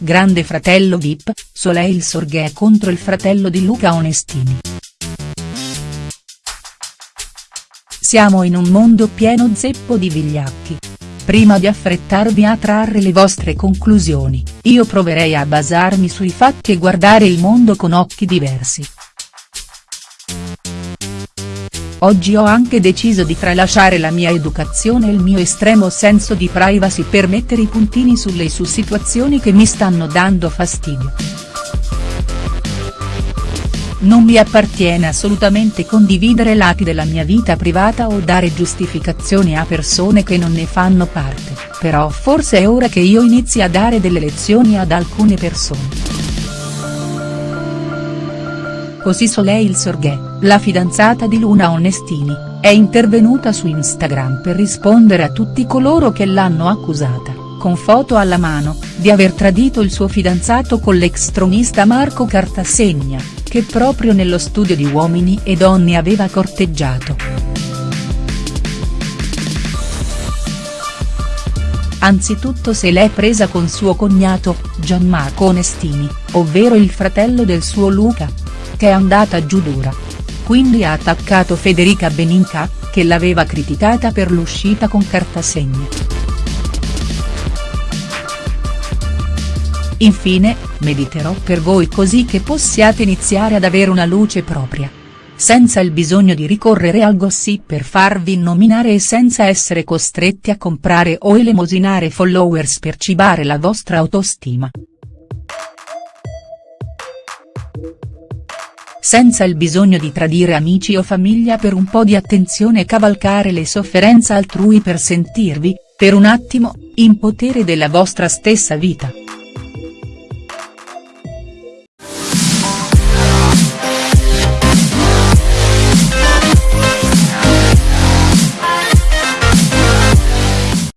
Grande fratello Vip, Soleil Sorghè contro il fratello di Luca Onestini. Siamo in un mondo pieno zeppo di vigliacchi. Prima di affrettarvi a trarre le vostre conclusioni, io proverei a basarmi sui fatti e guardare il mondo con occhi diversi. Oggi ho anche deciso di tralasciare la mia educazione e il mio estremo senso di privacy per mettere i puntini sulle su situazioni che mi stanno dando fastidio. Non mi appartiene assolutamente condividere lati della mia vita privata o dare giustificazioni a persone che non ne fanno parte, però forse è ora che io inizi a dare delle lezioni ad alcune persone. Così Soleil Sorghè, la fidanzata di Luna Onestini, è intervenuta su Instagram per rispondere a tutti coloro che l'hanno accusata, con foto alla mano, di aver tradito il suo fidanzato con l'ex tronista Marco Cartasegna, che proprio nello studio di Uomini e Donne aveva corteggiato. Anzitutto se l'è presa con suo cognato, Gianmarco Onestini, ovvero il fratello del suo Luca, che è andata giù dura. Quindi ha attaccato Federica Beninca, che l'aveva criticata per l'uscita con Cartasegna. Infine, mediterò per voi così che possiate iniziare ad avere una luce propria. Senza il bisogno di ricorrere al gossip per farvi nominare e senza essere costretti a comprare o elemosinare followers per cibare la vostra autostima. senza il bisogno di tradire amici o famiglia per un po' di attenzione e cavalcare le sofferenze altrui per sentirvi, per un attimo, in potere della vostra stessa vita.